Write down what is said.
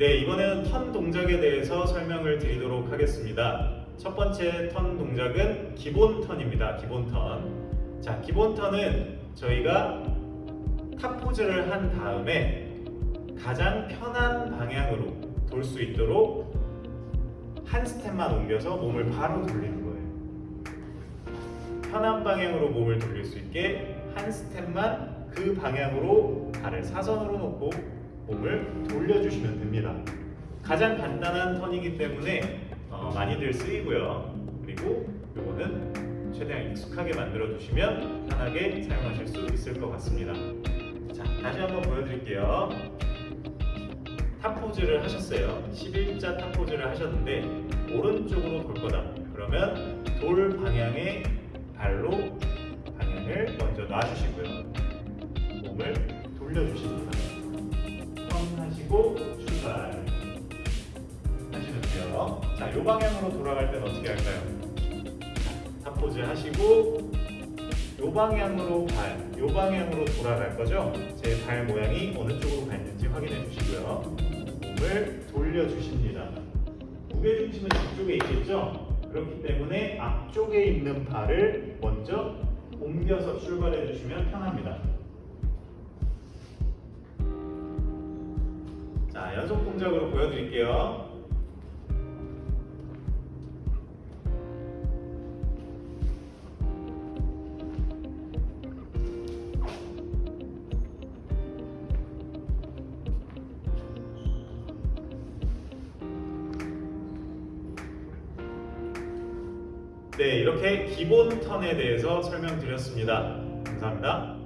네, 이번에는 턴 동작에 대해서 설명을 드리도록 하겠습니다. 첫 번째 턴 동작은 기본 턴입니다. 기본 턴. 자, 기본 턴은 저희가 top 포즈를 한 다음에 가장 편한 방향으로 돌 수 있도록 한 스텝만 옮겨서 몸을 바로 돌리는 거예요. 편한 방향으로 몸을 돌릴 수 있게 한 스텝만 그 방향으로 발을 사선으로 놓고 몸을 돌려주시면 됩니다. 가장 간단한 턴이기 때문에 어, 많이들 쓰이고요. 그리고 이거는 최대한 익숙하게 만들어 두시면 편하게 사용하실 수 있을 것 같습니다. 자, 다시 한번 보여드릴게요. top 포즈를 하셨어요. 11자 top 포즈를 하셨는데 오른쪽으로 돌 거다. 그러면 돌 방향의 발로 방향을 먼저 놔주시고요. 몸을 돌려주십니 하시고 출발 하시면 돼요. 자, 이 방향으로 돌아갈 때는 어떻게 할까요? top 포즈 하시고 이 방향으로 발, 이 방향으로 돌아갈 거죠? 제 발 모양이 어느 쪽으로 가 있는지 확인해 주시고요. 몸을 돌려주십니다. 무게중심은 뒤쪽에 있겠죠? 그렇기 때문에 앞쪽에 있는 발을 먼저 옮겨서 출발해 주시면 편합니다. 연속 동작으로 보여드릴게요. 네, 이렇게 기본 턴에 대해서 설명드렸습니다. 감사합니다.